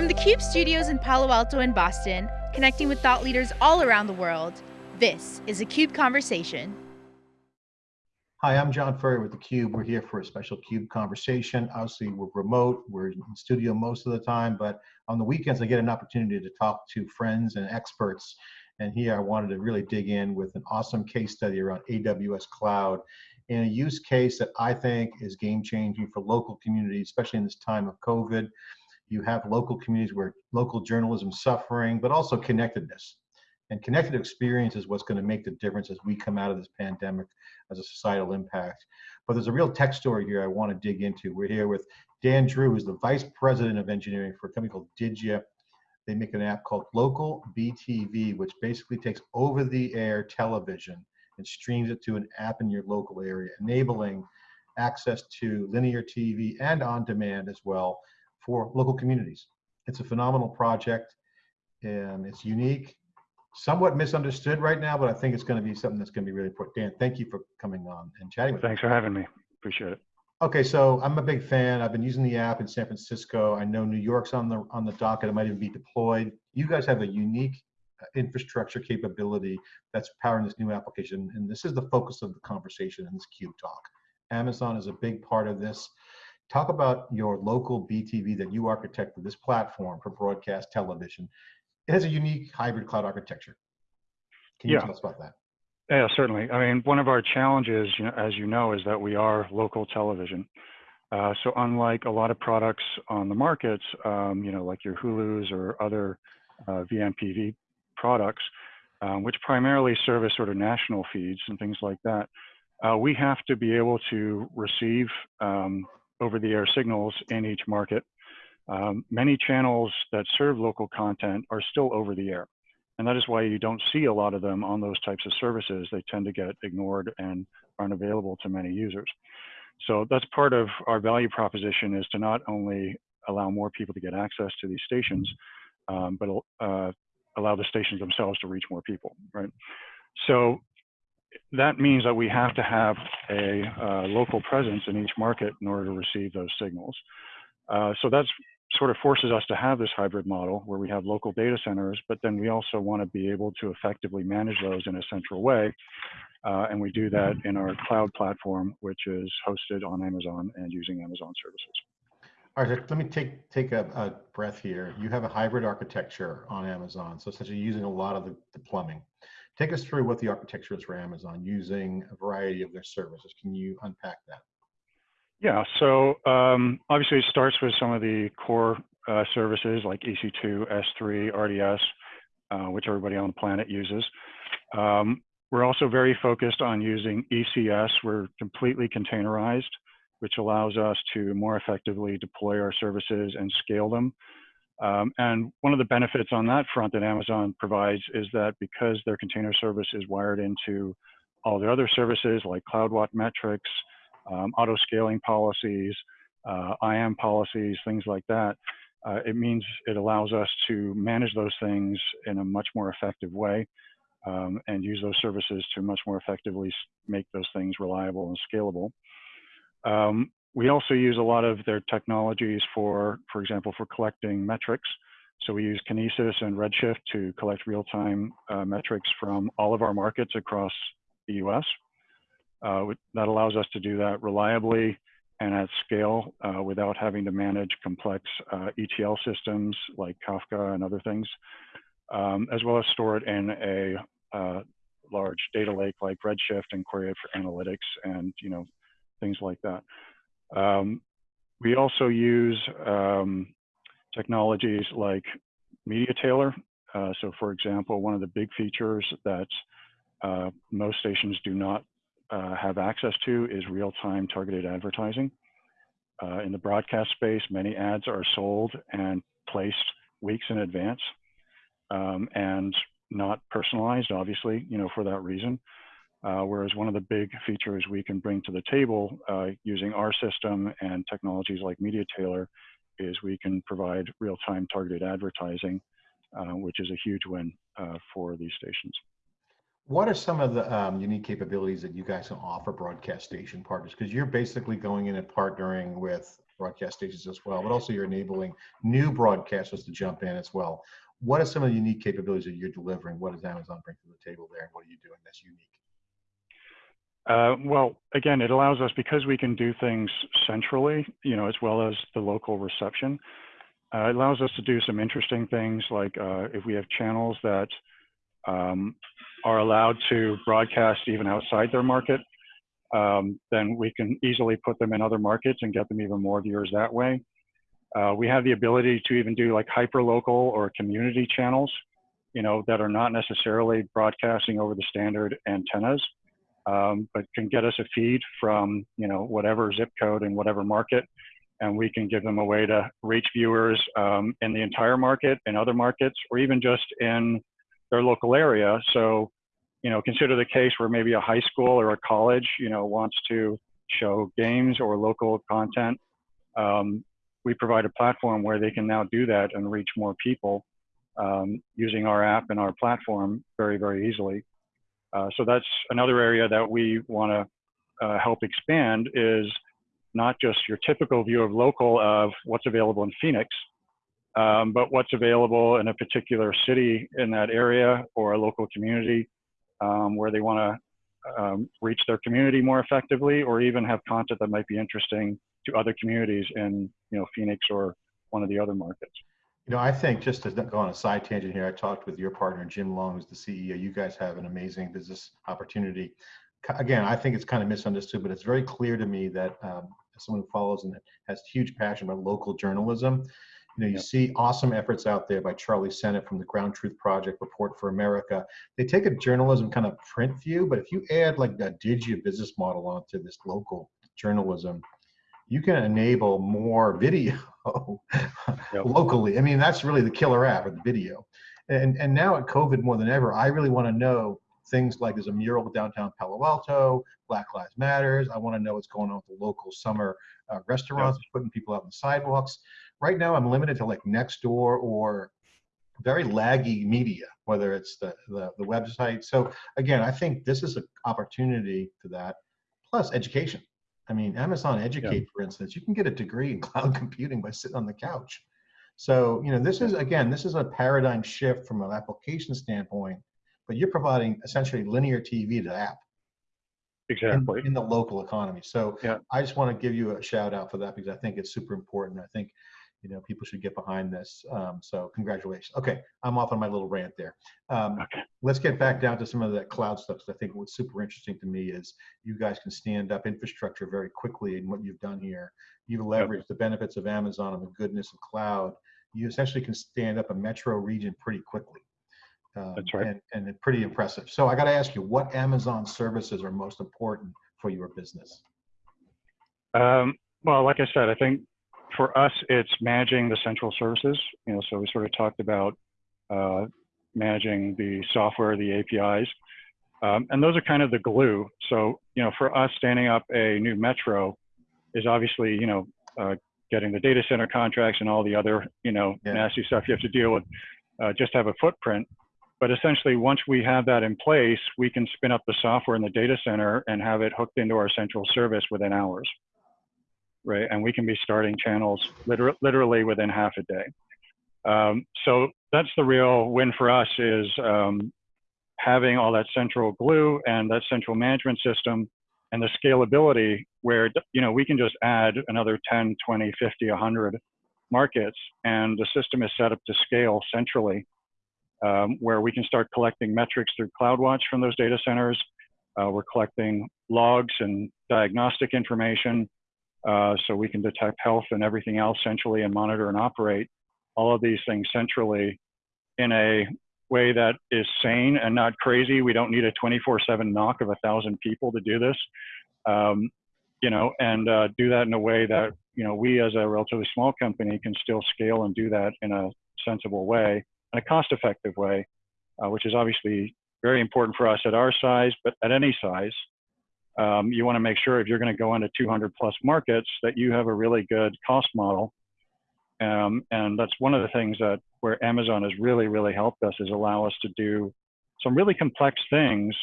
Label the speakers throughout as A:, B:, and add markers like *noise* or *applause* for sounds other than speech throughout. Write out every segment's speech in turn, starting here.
A: From the CUBE studios in Palo Alto and Boston, connecting with thought leaders all around the world, this is a CUBE Conversation.
B: Hi, I'm John Furrier with theCUBE. We're here for a special CUBE conversation. Obviously, we're remote, we're in studio most of the time, but on the weekends, I get an opportunity to talk to friends and experts. And here I wanted to really dig in with an awesome case study around AWS Cloud and a use case that I think is game changing for local communities, especially in this time of COVID. You have local communities where local journalism is suffering, but also connectedness. And connected experience is what's going to make the difference as we come out of this pandemic as a societal impact. But there's a real tech story here I want to dig into. We're here with Dan Drew, who's the Vice President of Engineering for a company called Didja. They make an app called Local BTV, which basically takes over the air television and streams it to an app in your local area, enabling access to linear TV and on demand as well for local communities. It's a phenomenal project and it's unique, somewhat misunderstood right now, but I think it's going to be something that's going to be really important. Dan, thank you for coming on and chatting with
C: Thanks me. for having me. Appreciate it.
B: Okay, so I'm a big fan. I've been using the app in San Francisco. I know New York's on the on the docket. It might even be deployed. You guys have a unique uh, infrastructure capability that's powering this new application, and this is the focus of the conversation in this CUBE talk. Amazon is a big part of this. Talk about your local BTV that you architected this platform for broadcast television. It has a unique hybrid cloud architecture. Can you yeah. tell us about that?
C: Yeah, certainly. I mean, one of our challenges, you know, as you know, is that we are local television. Uh, so unlike a lot of products on the markets, um, you know, like your Hulus or other uh, vMVPD products, um, which primarily service sort of national feeds and things like that, uh, we have to be able to receive um, over-the-air signals in each market. Um, many channels that serve local content are still over the air. And that is why you don't see a lot of them on those types of services. They tend to get ignored and aren't available to many users. So that's part of our value proposition is to not only allow more people to get access to these stations, um, but uh, allow the stations themselves to reach more people, right? So that means that we have to have a uh, local presence in each market in order to receive those signals. Uh, so that's sort of forces us to have this hybrid model where we have local data centers, but then we also want to be able to effectively manage those in a central way. Uh, and we do that in our cloud platform, which is hosted on Amazon and using Amazon services.
B: All right, let me take take a, a breath here. You have a hybrid architecture on Amazon, so essentially using a lot of the, the plumbing. Take us through what the architecture is for Amazon using a variety of their services. Can you unpack that?
C: Yeah, so um, obviously it starts with some of the core uh, services like EC2, S3, RDS, uh, which everybody on the planet uses. Um, we're also very focused on using ECS. We're completely containerized, which allows us to more effectively deploy our services and scale them. Um, and one of the benefits on that front that Amazon provides is that because their container service is wired into all the other services like CloudWatch metrics, um, auto scaling policies, uh, IAM policies, things like that, uh, it means it allows us to manage those things in a much more effective way um, and use those services to much more effectively make those things reliable and scalable. Um, we also use a lot of their technologies for, for example, for collecting metrics. So we use Kinesis and Redshift to collect real-time uh, metrics from all of our markets across the US. Uh, that allows us to do that reliably and at scale uh, without having to manage complex uh, ETL systems like Kafka and other things, um, as well as store it in a uh, large data lake like Redshift and query it for analytics and you know things like that. Um, we also use um, technologies like MediaTailor. Uh, so for example, one of the big features that uh, most stations do not uh, have access to is real-time targeted advertising. Uh, in the broadcast space, many ads are sold and placed weeks in advance um, and not personalized, obviously, you know, for that reason. Uh, whereas one of the big features we can bring to the table uh, using our system and technologies like MediaTailor is we can provide real-time targeted advertising, uh, which is a huge win uh, for these stations.
B: What are some of the um, unique capabilities that you guys can offer broadcast station partners? Because you're basically going in and partnering with broadcast stations as well, but also you're enabling new broadcasters to jump in as well. What are some of the unique capabilities that you're delivering? What does Amazon bring to the table there, and what are you doing that's unique?
C: Uh, well, again, it allows us because we can do things centrally, you know, as well as the local reception. Uh, it allows us to do some interesting things like uh, if we have channels that um, are allowed to broadcast even outside their market, um, then we can easily put them in other markets and get them even more viewers that way. Uh, we have the ability to even do like hyper local or community channels, you know, that are not necessarily broadcasting over the standard antennas, um, but can get us a feed from, you know, whatever zip code in whatever market. And we can give them a way to reach viewers um, in the entire market, in other markets, or even just in their local area. So, you know, consider the case where maybe a high school or a college, you know, wants to show games or local content. Um, we provide a platform where they can now do that and reach more people um, using our app and our platform very, very easily. Uh, so that's another area that we want to uh, help expand is not just your typical view of local of what's available in Phoenix, um, but what's available in a particular city in that area or a local community um, where they want to um, reach their community more effectively or even have content that might be interesting to other communities in you know Phoenix or one of the other markets.
B: You know, I think just to go on a side tangent here, I talked with your partner Jim Long, who's the CEO. You guys have an amazing business opportunity. Again, I think it's kind of misunderstood, but it's very clear to me that um, someone who follows and has huge passion about local journalism, you know, you yep. see awesome efforts out there by Charlie Sennott from the Ground Truth Project, Report for America. They take a journalism kind of print view, but if you add like a Didja business model onto this local journalism, you can enable more video *laughs* yep. locally. I mean, that's really the killer app of the video. And, and now at COVID more than ever, I really want to know things like there's a mural downtown Palo Alto, Black Lives Matters. I want to know what's going on with the local summer uh, restaurants, yep. putting people out on the sidewalks. Right now, I'm limited to like Nextdoor or very laggy media, whether it's the, the, the website. So again, I think this is an opportunity to that, plus education. I mean, Amazon Educate, yeah. for instance, you can get a degree in *laughs* cloud computing by sitting on the couch. So, you know, this is, again, this is a paradigm shift from an application standpoint, but you're providing essentially linear TV to app.
C: Exactly.
B: In, in the local economy. So yeah. I just want to give you a shout out for that because I think it's super important. I think you know people should get behind this um, so congratulations. Okay i'm off on my little rant there. Um, okay. let's get back down to some of that cloud stuff because i think what's super interesting to me is you guys can stand up infrastructure very quickly in what you've done here. You've leveraged yep. the benefits of amazon and the goodness of cloud. You essentially can stand up a metro region pretty quickly
C: um, that's right.
B: and, and it's pretty impressive. So i got to ask you what amazon services are most important for your business?
C: Um, well like i said i think for us, it's managing the central services. You know, so we sort of talked about uh, managing the software, the APIs, um, and those are kind of the glue. So, you know, for us, standing up a new metro is obviously, you know, uh, getting the data center contracts and all the other, you know, yeah. nasty stuff you have to deal with. Uh, just have a footprint. But essentially, once we have that in place, we can spin up the software in the data center and have it hooked into our central service within hours right? And we can be starting channels liter literally within half a day. Um, so that's the real win for us is um, having all that central glue and that central management system and the scalability where, you know, we can just add another 10, 20, 50, 100 markets and the system is set up to scale centrally um, where we can start collecting metrics through CloudWatch from those data centers. Uh, we're collecting logs and diagnostic information uh, so we can detect health and everything else centrally and monitor and operate all of these things centrally in a way that is sane and not crazy. We don't need a 24/7 NOC of a thousand people to do this, um, you know, and uh, do that in a way that you know we as a relatively small company can still scale and do that in a sensible way and a cost-effective way, uh, which is obviously very important for us at our size, but at any size um, you want to make sure if you're going to go into 200 plus markets that you have a really good cost model. Um, and that's one of the things that where Amazon has really, really helped us is allow us to do some really complex things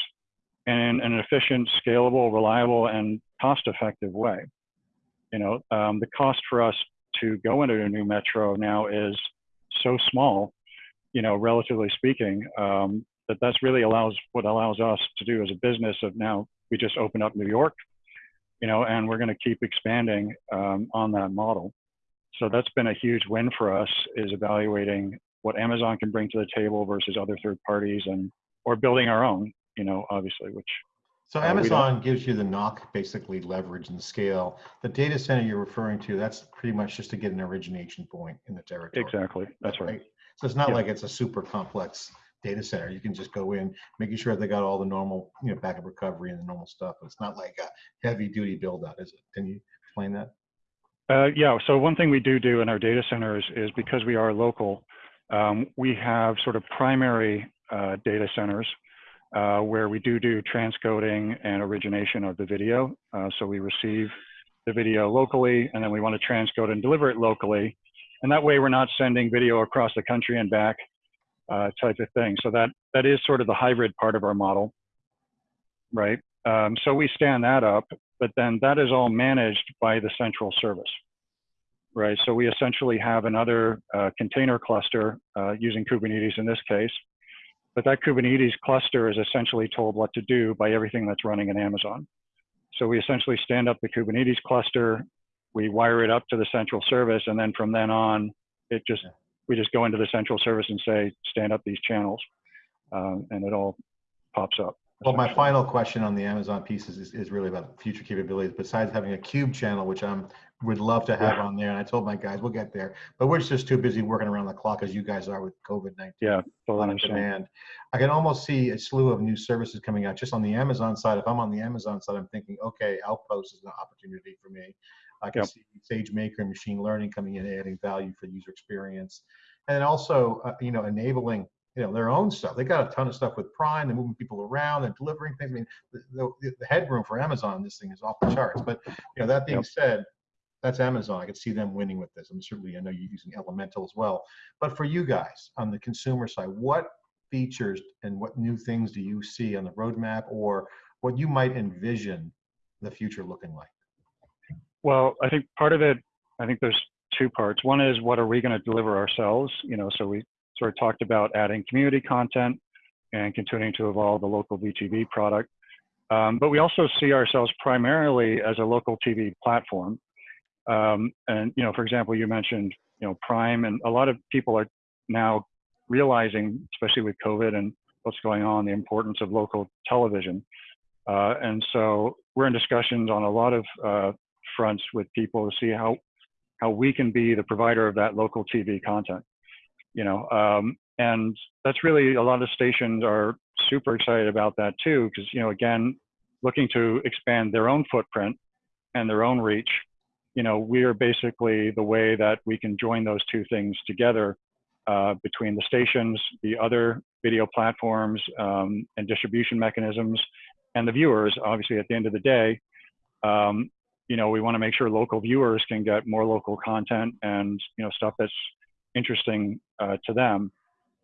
C: in an efficient, scalable, reliable, and cost-effective way. You know, um, the cost for us to go into a new metro now is so small, you know, relatively speaking, um, that that's really allows what allows us to do as a business of now we just opened up New York, you know, and we're going to keep expanding um, on that model. So that's been a huge win for us is evaluating what Amazon can bring to the table versus other third parties and or building our own, you know, obviously, which
B: So
C: Uh,
B: Amazon gives you the NOC, basically leverage and scale. The data center you're referring to, that's pretty much just to get an origination point in the territory.
C: exactly, that's right.
B: So it's not
C: Yeah.
B: like it's a super complex data center. You can just go in, making sure they got all the normal, you know, backup recovery and the normal stuff. It's not like a heavy duty build out, is it? Can you explain that?
C: Uh, yeah, so one thing we do do in our data centers is because we are local, um, we have sort of primary uh, data centers uh, where we do do transcoding and origination of the video. Uh, so we receive the video locally and then we want to transcode and deliver it locally. And that way we're not sending video across the country and back uh, type of thing. So that, that is sort of the hybrid part of our model, right? Um, so we stand that up, but then that is all managed by the central service, right? So we essentially have another uh, container cluster uh, using Kubernetes in this case, but that Kubernetes cluster is essentially told what to do by everything that's running in Amazon. So we essentially stand up the Kubernetes cluster, we wire it up to the central service, and then from then on, it just we just go into the central service and say stand up these channels, um, and it all pops up.
B: Well, my final question on the Amazon piece is, is really about future capabilities. Besides having a cube channel, which I'm would love to have
C: Yeah.
B: on there, and I told my guys we'll get there, but we're just too busy working around the clock as you guys are with COVID nineteen.
C: Yeah, totally
B: on demand. I can almost see a slew of new services coming out just on the Amazon side. If I'm on the Amazon side, I'm thinking, okay, Outpost is an opportunity for me. I can
C: Yep.
B: see SageMaker and machine learning coming in, adding value for user experience, and also, uh, you know, enabling you know their own stuff. They got a ton of stuff with Prime. They're moving people around and delivering things. I mean, the, the, the headroom for Amazon this thing is off the charts. But you know, that being
C: Yep.
B: said, that's Amazon. I could see them winning with this. I'm certainly, I know you're using Elemental as well. But for you guys on the consumer side, what features and what new things do you see on the roadmap or what you might envision the future looking like?
C: Well, I think part of it, I think there's two parts. One is what are we going to deliver ourselves? You know, so we sort of talked about adding community content and continuing to evolve the local BTV product. Um, but we also see ourselves primarily as a local TV platform. Um, and, you know, for example, you mentioned, you know, Prime, and a lot of people are now realizing, especially with COVID and what's going on, the importance of local television. Uh, and so we're in discussions on a lot of uh, fronts with people to see how how we can be the provider of that local TV content. You know, um, and that's really a lot of stations are super excited about that too, because you know, again, looking to expand their own footprint and their own reach. You know, we are basically the way that we can join those two things together uh, between the stations, the other video platforms, um, and distribution mechanisms, and the viewers. Obviously, at the end of the day, um, you know, we want to make sure local viewers can get more local content and you know stuff that's interesting uh, to them.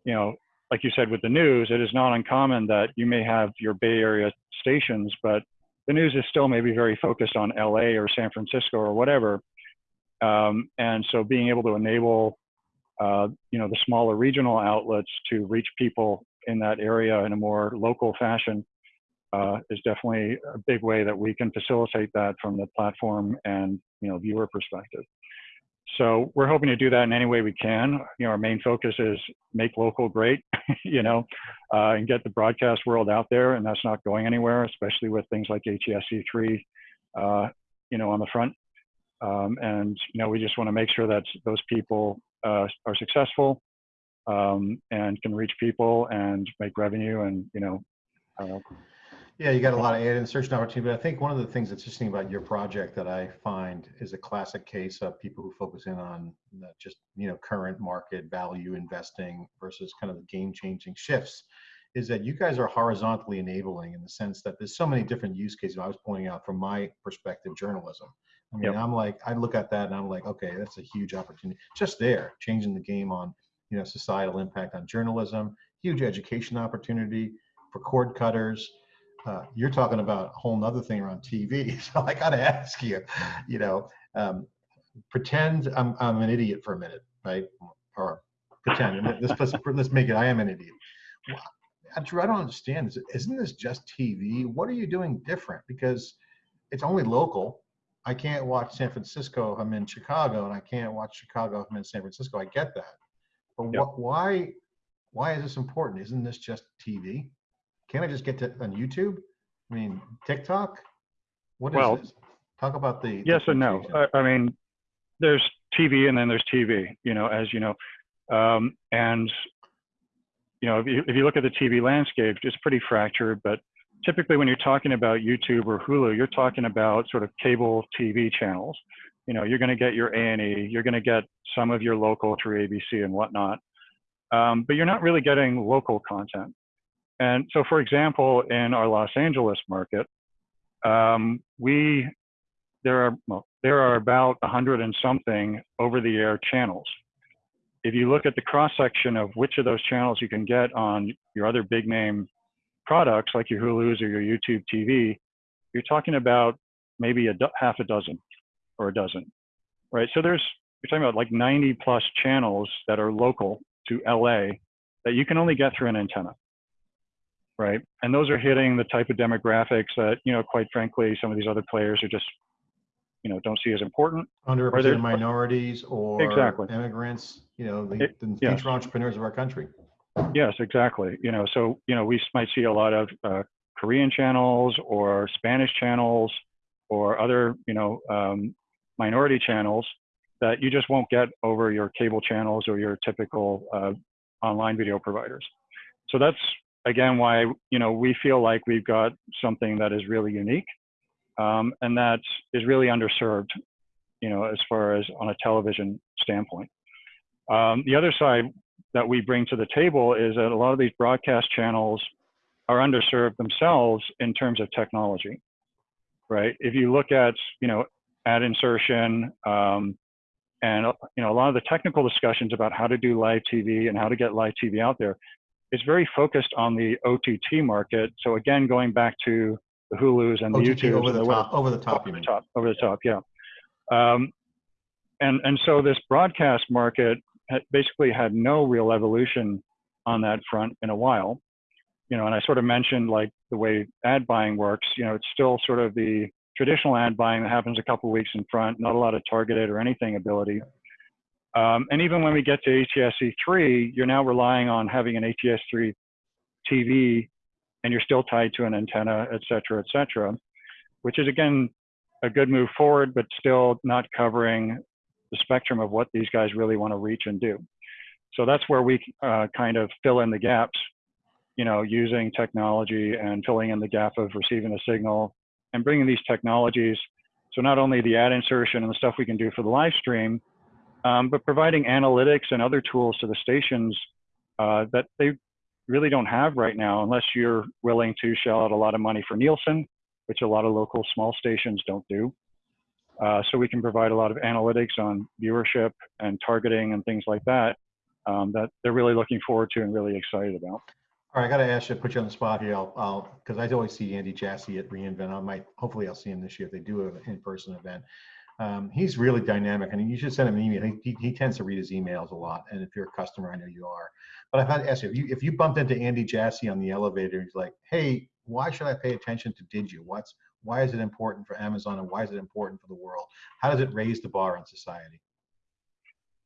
C: You know, like you said with the news, it is not uncommon that you may have your Bay Area stations, but the news is still maybe very focused on LA or San Francisco or whatever. Um, and so being able to enable, uh, you know, the smaller regional outlets to reach people in that area in a more local fashion uh, is definitely a big way that we can facilitate that from the platform and you know viewer perspective. So we're hoping to do that in any way we can. You know, our main focus is make local great, *laughs* you know, uh, and get the broadcast world out there, and that's not going anywhere, especially with things like ATSC3, uh, you know, on the front. Um, and you know, we just want to make sure that those people uh, are successful um, and can reach people and make revenue, and you know, uh,
B: Yeah, you got a lot of ad insertion opportunity, but I think one of the things that's interesting about your project that I find is a classic case of people who focus in on just, you know, current market value investing versus kind of the game changing shifts is that you guys are horizontally enabling in the sense that there's so many different use cases. I was pointing out from my perspective, journalism. I mean,
C: Yep.
B: I'm like, I look at that and I'm like, okay, that's a huge opportunity. Just there, changing the game on, you know, societal impact on journalism, huge education opportunity for cord cutters. Uh, you're talking about a whole nother thing around TV. *laughs* So I got to ask you, you know, Um, pretend I'm, I'm an idiot for a minute, right? Or pretend, let's, let's, let's make it, I am an idiot. I don't understand. Isn't this just TV? What are you doing different? Because it's only local. I can't watch San Francisco if I'm in Chicago, and I can't watch Chicago if I'm in San Francisco. I get that. But
C: Yep.
B: what, why, why is this important? Isn't this just TV? Can't I just get to, on YouTube? I mean, TikTok? What is
C: Well,
B: this? Talk about the.
C: Yes and no. I, I mean, there's TV and then there's TV, you know, as you know. Um, and, you know, if you, if you look at the TV landscape, it's pretty fractured, but typically when you're talking about YouTube or Hulu, you're talking about sort of cable TV channels. You know, you're going to get your A&E, you're going to get some of your local through ABC and whatnot, um, but you're not really getting local content. And so, for example, in our Los Angeles market, um, we there are well, there are about a hundred and something over-the-air channels. If you look at the cross section of which of those channels you can get on your other big name products like your Hulu's or your YouTube TV, you're talking about maybe a half a dozen or a dozen, right? So there's you're talking about like 90 plus channels that are local to LA that you can only get through an antenna, right? And those are hitting the type of demographics that you know, quite frankly, some of these other players are just you know don't see as important.
B: Underrepresented minorities or
C: Exactly.
B: immigrants, you know, the,
C: It-
B: the
C: yes.
B: future entrepreneurs of our country.
C: Yes, exactly. You know, so you know we might see a lot of uh, Korean channels or Spanish channels or other you know um, minority channels that you just won't get over your cable channels or your typical uh, online video providers. So that's again why you know we feel like we've got something that is really unique um, and that is really underserved, you know, as far as on a television standpoint. Um, the other side that we bring to the table is that a lot of these broadcast channels are underserved themselves in terms of technology, right? If you look at, you know, ad insertion um, and, you know, a lot of the technical discussions about how to do live TV and how to get live TV out there, it's very focused on the OTT market. So again, going back to the Hulus and the
B: OTT
C: YouTubes
B: over the
C: the
B: top, over the top,
C: over
B: you
C: the
B: mean?
C: top, over the top, yeah. Um, and and so this broadcast market had basically had no real evolution on that front in a while. You know, and I sort of mentioned like the way ad buying works. You know, it's still sort of the traditional ad buying that happens a couple weeks in front, not a lot of targeted or anything ability. Um, and even when we get to ATSC3, you're now relying on having an ATSC3 TV and you're still tied to an antenna, et cetera, et cetera, which is again a good move forward, but still not covering the spectrum of what these guys really want to reach and do. So that's where we uh, kind of fill in the gaps, you know, using technology and filling in the gap of receiving a signal and bringing these technologies. So not only the ad insertion and the stuff we can do for the live stream, um, but providing analytics and other tools to the stations uh, that they really don't have right now unless you're willing to shell out a lot of money for Nielsen, which a lot of local small stations don't do. Uh, so we can provide a lot of analytics on viewership and targeting and things like that um, that they're really looking forward to and really excited about.
B: All right, I gotta ask you, put you on the spot here. Because I always see Andy Jassy at reInvent. I might, hopefully I'll see him this year if they do an in-person event. Um, he's really dynamic I and you should send him an email. He, he, he tends to read his emails a lot. And if you're a customer, I know you are. But I've had to ask you, if you, if you bumped into Andy Jassy on the elevator, he's like, hey, why should I pay attention to Didja? What's, why is it important for Amazon and why is it important for the world? How does it raise the bar on society?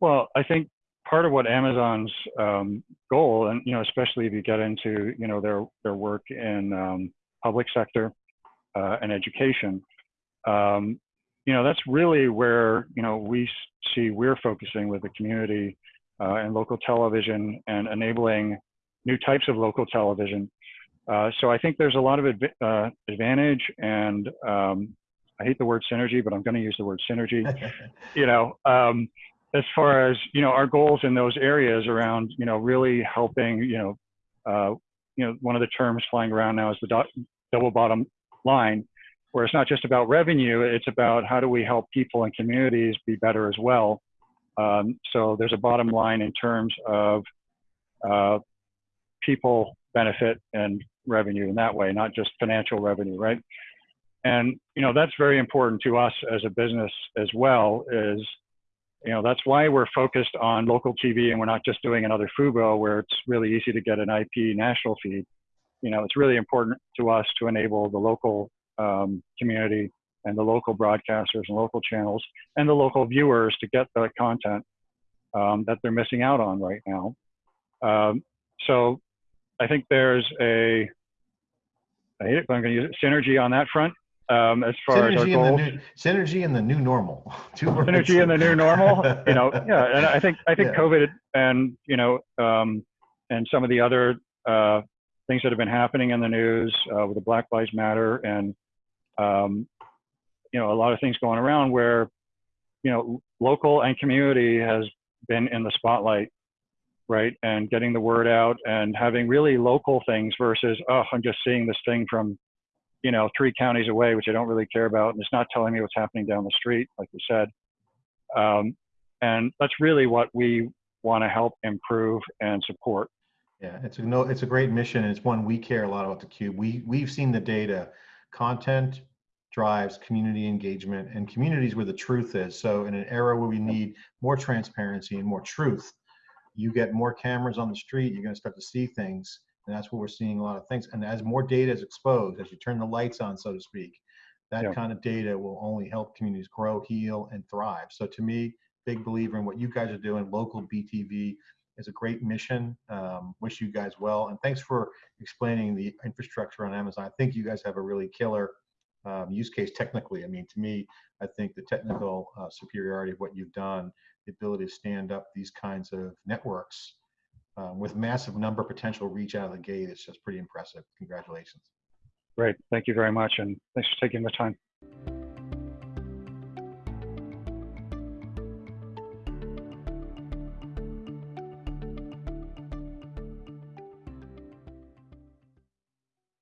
C: Well, I think part of what Amazon's um, goal, and you know, especially if you get into you know their their work in um, public sector uh, and education, um, you know, that's really where you know we see we're focusing with the community uh, and local television and enabling new types of local television. Uh, so I think there's a lot of adv- uh, advantage, and um, I hate the word synergy, but I'm going to use the word synergy *laughs* you know, um, as far as you know, our goals in those areas around, you know, really helping, you know, uh, you know, one of the terms flying around now is the do- double bottom line, where it's not just about revenue, it's about how do we help people and communities be better as well. Um, so there's a bottom line in terms of uh, people benefit and revenue in that way, not just financial revenue, right? and you know that's very important to us as a business as well. Is you know that's why we're focused on local TV and we're not just doing another Fubo where it's really easy to get an IP national feed. You know, it's really important to us to enable the local um, community and the local broadcasters and local channels and the local viewers to get the content um, that they're missing out on right now. Um, so I think there's a, I hate it, but I'm going to use it, synergy on that front um, as far as our
B: Synergy in the
C: goals.
B: new, synergy in the new normal. *laughs* Two.
C: Synergy in the new normal, you know, *laughs* yeah, and I think I think
B: Yeah.
C: COVID and you know um, and some of the other uh, things that have been happening in the news uh, with the Black Lives Matter and um, you know a lot of things going around where you know local and community has been in the spotlight right and getting the word out and having really local things versus oh i'm just seeing this thing from you know three counties away which i don't really care about and it's not telling me what's happening down the street like you said um, and that's really what we want to help improve and support
B: Yeah, it's a no, it's a great mission, and it's one we care a lot about the cube. We we've seen the data. Content drives community engagement, and communities where the truth is. So, in an era where we need more transparency and more truth, you get more cameras on the street. You're going to start to see things, and that's what we're seeing a lot of things. And as more data is exposed, as you turn the lights on, so to speak, that
C: Yeah.
B: kind of data will only help communities grow, heal, and thrive. So, to me, big believer in what you guys are doing. Local BTV is a great mission. Um, wish you guys well, and thanks for explaining the infrastructure on Amazon. I think you guys have a really killer um, use case technically. I mean, to me, I think the technical uh, superiority of what you've done, the ability to stand up these kinds of networks um, with massive number potential reach out of the gate, it's just pretty impressive. Congratulations.
C: great thank you very much and thanks for taking the time